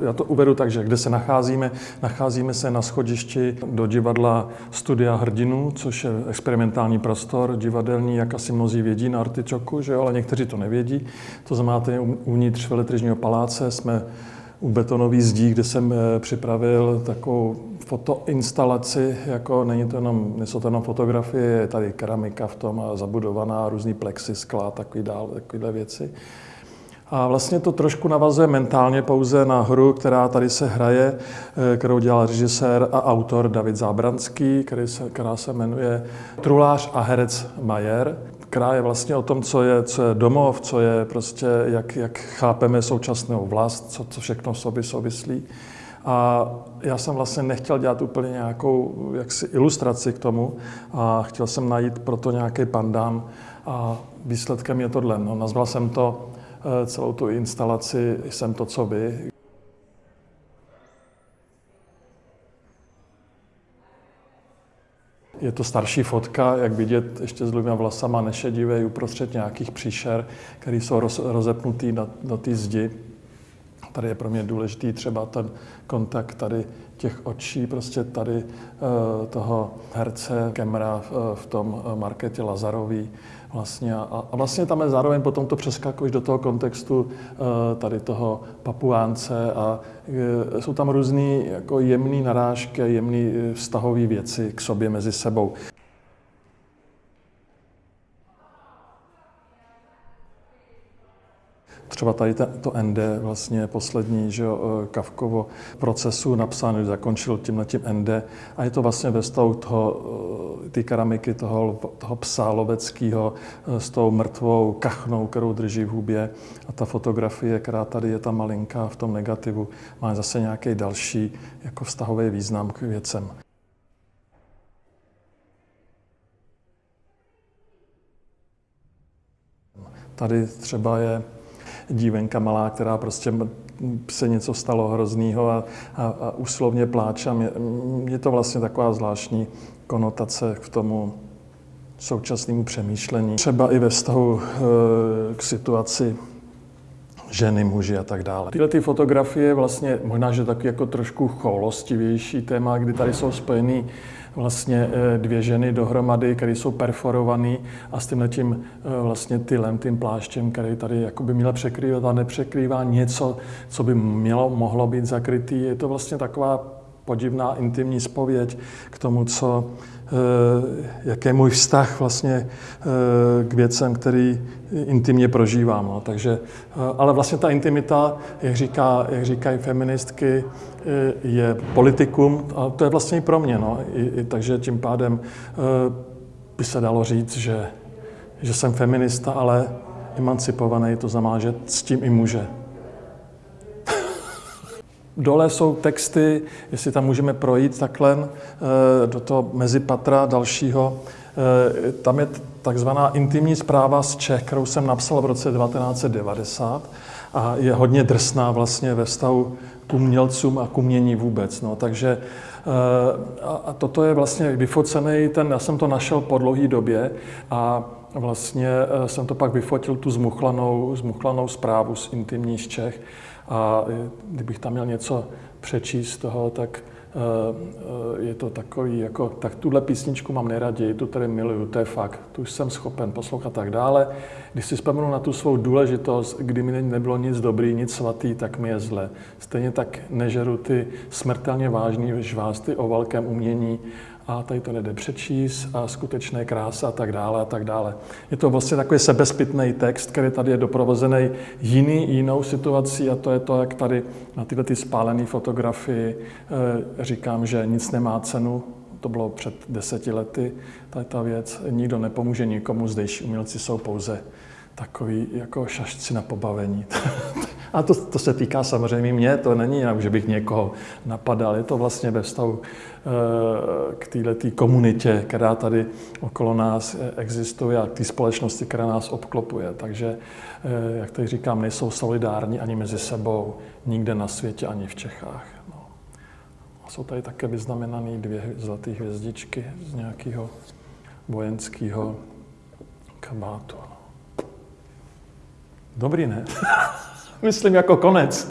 Já to uvedu tak, že kde se nacházíme, nacházíme se na schodišti do divadla Studia hrdinů, což je experimentální prostor divadelní, jak asi mnozí vědí na Artičoku, že jo, ale někteří to nevědí. To znamená, uvnitř veletržního paláce jsme u betonové zdí, kde jsem eh, připravil takovou fotoinstalaci, jako není to jenom, to jenom fotografie, je tady keramika v tom a zabudovaná, různý plexy, skla, takový dál, věci. A vlastně to trošku navazuje mentálně pouze na hru, která tady se hraje, eh, kterou dělal režisér a autor David Zábranský, který se, která se jmenuje Trulář a herec Majer která je vlastně o tom, co je, co je domov, co je prostě, jak, jak chápeme současnou vlast, co, co všechno v sobě souvislí. A já jsem vlastně nechtěl dělat úplně nějakou jaksi ilustraci k tomu a chtěl jsem najít proto nějaký pandán a výsledkem je tohle. No, nazval jsem to celou tu instalaci Jsem to, co vy, Je to starší fotka, jak vidět, ještě s dlouhými vlasama, nešedivý, uprostřed nějakých příšer, které jsou roz, rozepnutý na, na té zdi. Tady je pro mě důležitý třeba ten kontakt tady těch očí, prostě tady uh, toho herce Kemra v, v tom marketě Lazarový, Vlastně a, a vlastně tam je zároveň potom to přeskakuješ do toho kontextu tady toho papuánce a jsou tam různé jako jemné narážky, jemné vztahové věci k sobě mezi sebou. Třeba tady to ND, vlastně poslední že jo, Kavkovo procesu napsaný, zakončil tímhle tím ND a je to vlastně ve stavu toho, ty keramiky toho, toho psa loveckého s tou mrtvou kachnou, kterou drží v hubě a ta fotografie, která tady je ta malinká v tom negativu, má zase nějaký další jako vztahový význam k věcem. Tady třeba je dívenka malá, která prostě se něco stalo hroznýho a, a, a úslovně pláče. Je to vlastně taková zvláštní konotace k tomu současnému přemýšlení. Třeba i ve vztahu e, k situaci ženy, muži a tak dále. Tyhle ty fotografie vlastně možná, že taky jako trošku choulostivější téma, kdy tady jsou spojený vlastně eh, dvě ženy dohromady, které jsou perforované a s tím eh, vlastně tylem, tím pláštěm, který tady jakoby měl překrývat a nepřekrývá něco, co by mělo, mohlo být zakrytý. Je to vlastně taková podivná intimní spověď k tomu, co, eh, jaký je můj vztah vlastně k věcem, který intimně prožívám. No. Takže, ale vlastně ta intimita, jak, říká, jak říkají feministky, je politikum a to je vlastně i pro mě. No. I, i, takže tím pádem by se dalo říct, že, že jsem feminista, ale emancipovaný, to znamená, že s tím i může. Dole jsou texty, jestli tam můžeme projít takhle do toho mezipatra dalšího. Tam je takzvaná intimní zpráva z Čech, kterou jsem napsal v roce 1990 a je hodně drsná vlastně ve vztahu k umělcům a k umění vůbec. No. Takže eh, a toto je vlastně vyfocený, ten, já jsem to našel po dlouhé době a vlastně eh, jsem to pak vyfotil tu zmuchlanou, zmuchlanou zprávu z intimní z Čech a kdybych tam měl něco přečíst z toho, tak Eh, eh, je to takový, jako, tak tuhle písničku mám nejraději, tu tady miluju, to je fakt, tu jsem schopen poslouchat tak dále. Když si vzpomenu na tu svou důležitost, kdy mi nebylo nic dobrý, nic svatý, tak mi je zle. Stejně tak nežeru ty smrtelně vážný žvásty o velkém umění a tady to nejde přečíst a skutečné krása a tak dále a tak dále. Je to vlastně takový sebezpitný text, který tady je doprovozený jiný, jinou situací a to je to, jak tady na tyhle ty spálené fotografii e, říkám, že nic nemá cenu, to bylo před deseti lety, tady ta věc, nikdo nepomůže nikomu, zdejší umělci jsou pouze takový jako šašci na pobavení. A to, to se týká samozřejmě mě, to není jinak, že bych někoho napadal. Je to vlastně ve vztahu eh, k této komunitě, která tady okolo nás existuje a k té společnosti, která nás obklopuje. Takže, eh, jak tady říkám, nejsou solidární ani mezi sebou, nikde na světě, ani v Čechách. No. A jsou tady také vyznamenané dvě zlaté hvězdičky z nějakého vojenského kabátu. Dobrý, ne? Myslím jako konec.